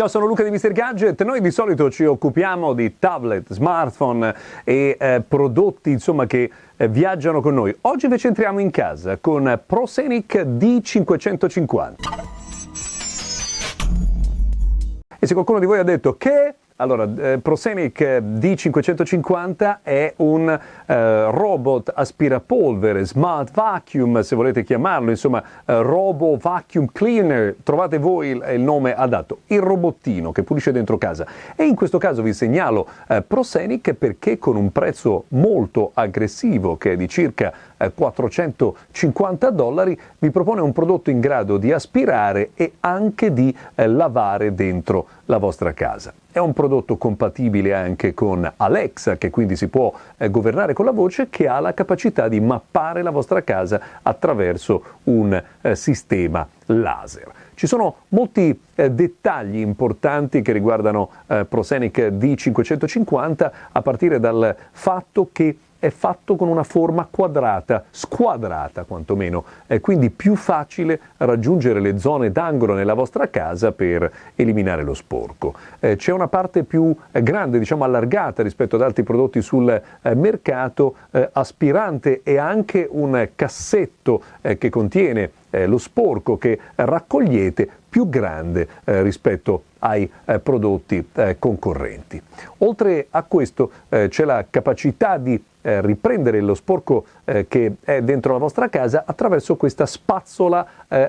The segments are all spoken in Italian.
Ciao, sono Luca di Mr. Gadget. Noi di solito ci occupiamo di tablet, smartphone e eh, prodotti insomma, che eh, viaggiano con noi. Oggi invece entriamo in casa con ProScenic D550. E se qualcuno di voi ha detto che allora, eh, Prosenic D550 è un eh, robot aspirapolvere, smart vacuum se volete chiamarlo, insomma eh, robo vacuum cleaner, trovate voi il, il, nome adatto, il robottino che pulisce dentro casa. E in questo caso vi segnalo eh, Prosenic perché con un prezzo molto aggressivo che è di circa 450 eh, dollari vi propone un prodotto in grado di aspirare e anche di eh, lavare dentro la vostra casa. È un prodotto compatibile anche con Alexa, che quindi si può eh, governare con la voce, che ha la capacità di mappare la vostra casa attraverso un eh, sistema laser. Ci sono molti eh, dettagli importanti che riguardano eh, Prosenic D550, a partire dal fatto che è fatto con una forma quadrata, squadrata quantomeno, è quindi più facile raggiungere le zone d'angolo nella vostra casa per eliminare lo sporco. Eh, c'è una parte più eh, grande, diciamo allargata rispetto ad altri prodotti sul eh, mercato, eh, aspirante e anche un cassetto eh, che contiene eh, lo sporco che raccogliete più grande rispetto ai eh, prodotti eh, concorrenti. Oltre a questo eh, c'è la capacità di eh, riprendere lo sporco eh, che è dentro la vostra casa attraverso questa spazzola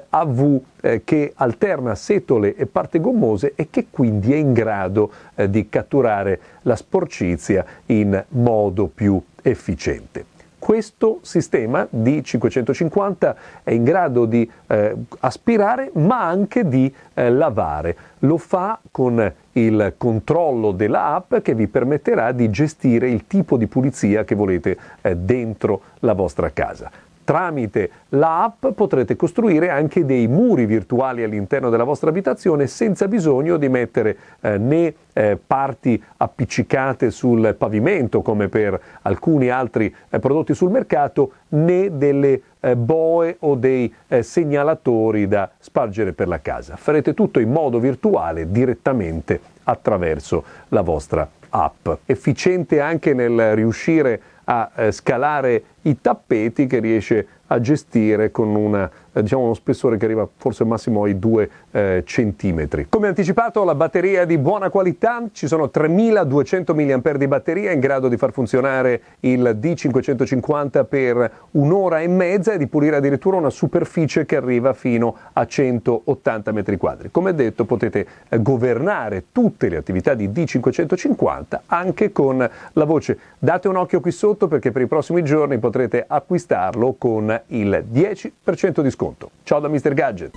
a V che alterna setole e parti gommose e che quindi è in grado di catturare la sporcizia in modo più efficiente questo sistema di 550 è in grado di eh, aspirare ma anche di eh, lavare. Lo fa con il controllo dell'app che vi permetterà di gestire il tipo di pulizia che volete eh, dentro la vostra casa tramite l'app potrete costruire anche dei muri virtuali all'interno della vostra abitazione senza bisogno di mettere eh, né eh, parti appiccicate sul pavimento come per alcuni altri eh, prodotti sul mercato né delle eh, boe o dei eh, segnalatori da spargere per la casa. Farete tutto in modo virtuale direttamente attraverso la vostra app. Efficiente anche nel riuscire a eh, scalare i tappeti che riesce a gestire con una, eh, diciamo uno spessore che arriva forse al massimo ai 2 eh, centimetri. Come anticipato la batteria è di buona qualità, ci sono 3200 mAh di batteria in grado di far funzionare il D550 per un'ora e mezza e di pulire addirittura una superficie che arriva fino a 180 metri quadri. Come detto potete eh, governare tutte le attività di D550 anche con la voce. Date un occhio qui sotto perché per i prossimi giorni potrete acquistarlo con il 10% di sconto. Ciao da Mr. Gadget!